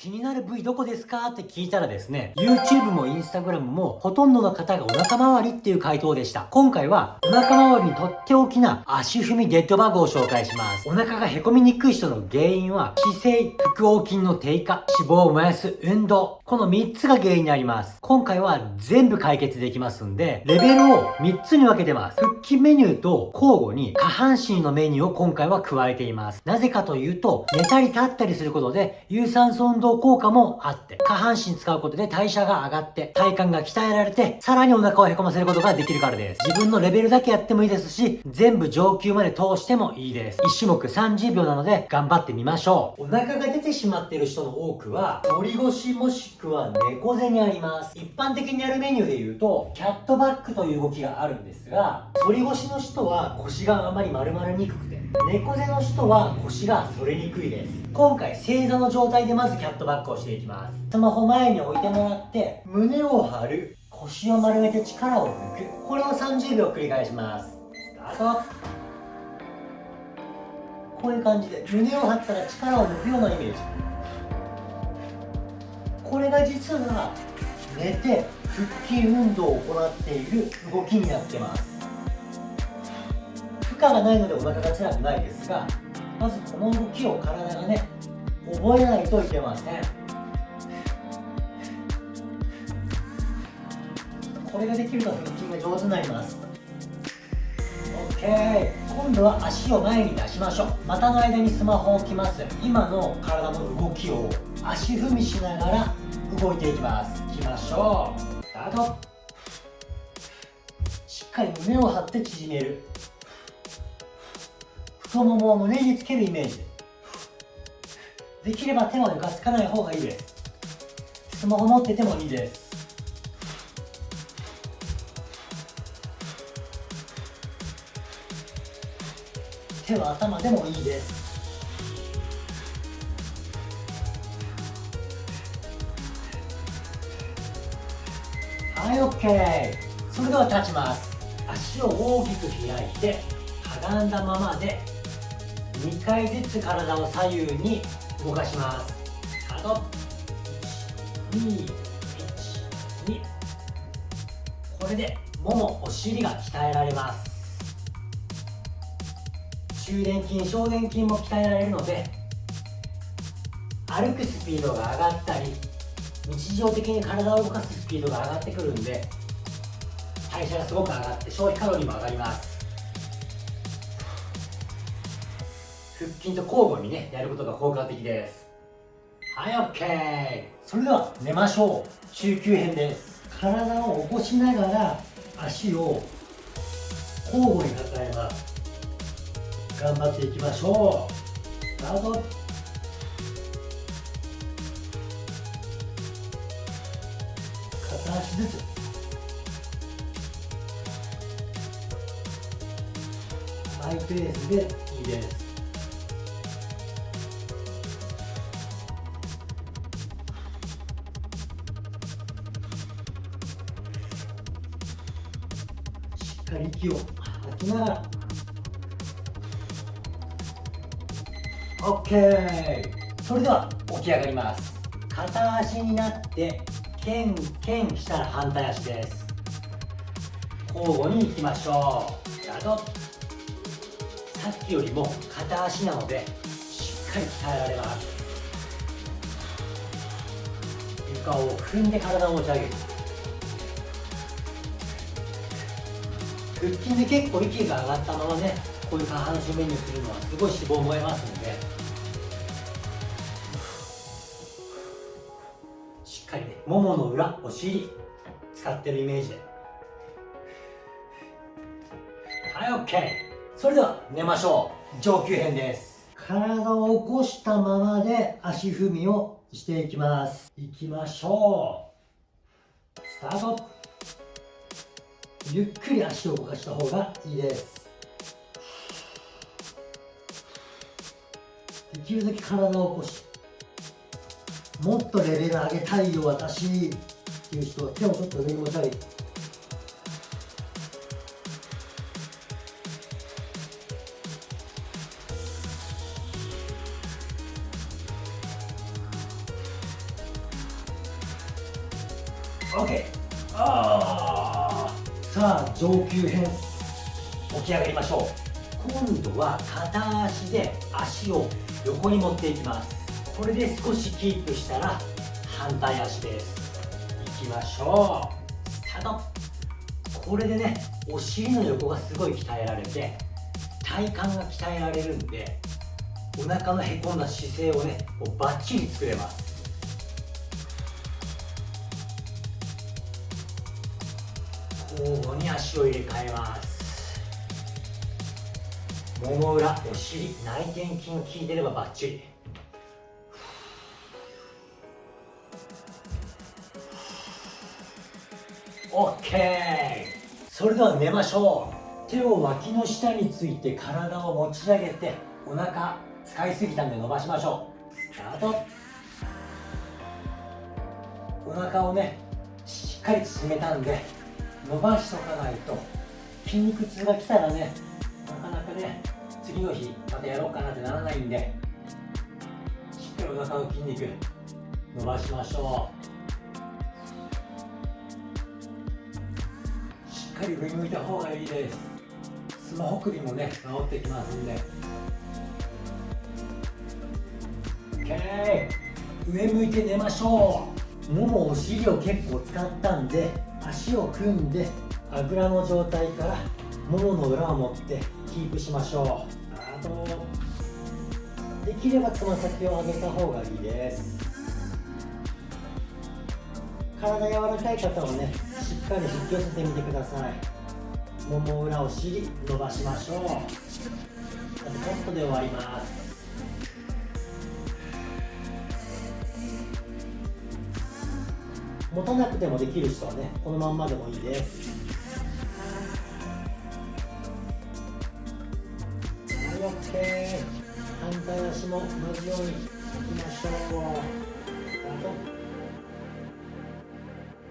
気になる部位どこですか？って聞いたらですね、YouTube も Instagram もほとんどの方がお腹周りっていう回答でした。今回はお腹周りにとっておきな足踏みデッドバグを紹介します。お腹がへこみにくい人の原因は姿勢、腹横筋の低下、脂肪を燃やす運動、この3つが原因になります。今回は全部解決できますんで、レベルを3つに分けてます。腹筋メニューと交互に下半身のメニューを今回は加えています。なぜかというと、寝たり立ったりすることで有酸素運動効果もあって、下半身使うことで代謝が上がって、体幹が鍛えられて、さらにお腹をへこませることができるからです。自分のレベルだけやってもいいですし、全部上級まで通してもいいです。1種目30秒なので、頑張ってみましょう。お腹が出てしまっている人の多くは、反り腰もしくは猫背にあります。一般的にやるメニューで言うと、キャットバックという動きがあるんですが、反り腰の人は腰があまり丸まりにくくて、猫背の人は腰が反れにくいです。今回正座の状態でまずキャットバックをしていきます。スマホ前に置いてもらって胸を張る腰を丸めて力を抜く。これを30秒繰り返します。スタート。こういう感じで胸を張ったら力を抜くようなイメージ。これが実は寝て腹筋運動を行っている動きになってます。負荷がないのでお腹が辛くないですがまずこの動きを体がね覚えないといけません。これができると腹筋が上手になります。OK 今度は足を前に出しましょう。股の間にスマホを置きます。今の体の動きを足踏みしながら動いていきます。いきましょう。スタート。しっかり胸を張って縮める。太ももを胸につけるイメージ。できれば手は床つかない方がいいです。スマホ持っててもいいです。手は頭でもいいです。はい OK それでは立ちます。足を大きく開いてかがんだままで2回ずつ体を左右に動かします。スタート。212これでももお尻が鍛えられます。中殿筋小殿筋も鍛えられるので歩くスピードが上がったり日常的に体を動かすスピードが上がってくるんで代謝がすごく上がって消費カロリーも上がります。腹筋と交互にねやることが効果的です。はい OK それでは寝ましょう。中級編です。体を起こしながら足を交互に抱えます。頑張っていきましょう。スタート。片足ずつ。マイペースでいいです。しっかり息を吐きながら。OK それでは起き上がります。片足になってケンケンしたら反対足です。交互にいきましょう。スタートさっきよりも片足なのでしっかり鍛えられます。床を踏んで体を持ち上げる腹筋で結構息が上がったままね。こういう下半身メニューするのはすごい脂肪を燃えますので。しっかりねももの裏お尻使ってるイメージで。はい OK それでは寝ましょう。上級編です。体を起こしたままで足踏みをしていきます。いきましょう。スタート。ゆっくり足を動かした方がいいです。できるだけ体を起こしもっとレベル上げたいよ私っていう人は手をちょっと上に持ち上げて OK あさあ上級編起き上がりましょう。今度は片足で足を横に持っていきます。これで少しキープしたら反対足です。いきましょう。スタート。これでねお尻の横がすごい鍛えられて体幹が鍛えられるんでお腹のへこんだ姿勢をねもうバッチリ作れます。交互に足を入れ替えます。もも裏お尻内転筋効いてればバッチリ。OK それでは寝ましょう。手を脇の下について体を持ち上げてお腹使いすぎたんで伸ばしましょう。スタート。お腹をねしっかり縮めたんで伸ばしとかないと筋肉痛が来たらねなかなかね次の日またやろうかなってならないんでしっかりお腹の筋肉伸ばしましょう。しっかり上向いた方がいいです。スマホ首もね治ってきますんで。OK 上向いて寝ましょう。ももお尻を結構使ったんで足を組んであぐらの状態からももの裏を持ってキープしましょう。あとできればつま先を上げた方がいいです。体柔らかい方はねしっかり引き寄せてみてください。もも裏お尻伸ばしましょう。あとポットで終わります。持たなくてもできる人はねこのまんまでもいいです。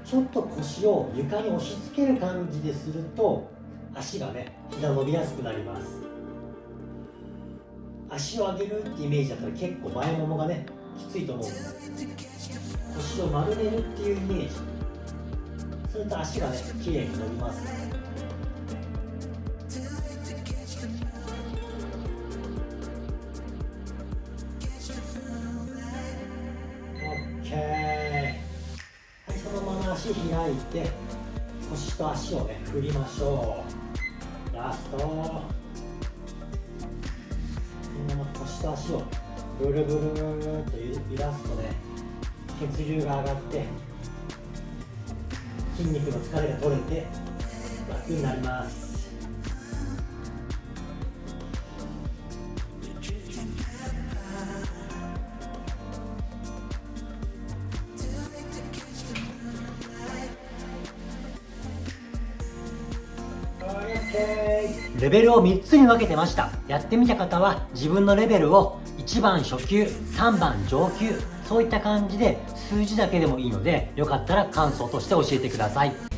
ちょっと腰を床に押し付ける感じですると足がね膝伸びやすくなります。足を上げるってイメージだったら結構前ももがねきついと思うんで腰を丸めるっていうイメージ。すると足がね綺麗に伸びます。ね開いて腰と足をね振りましょう。ラスト。このまま腰と足をブルブルブルと揺らすとね血流が上がって筋肉の疲れが取れて楽になります。レベルを3つに分けてました。やってみた方は自分のレベルを1番初級3番上級そういった感じで数字だけでもいいのでよかったら感想として教えてください。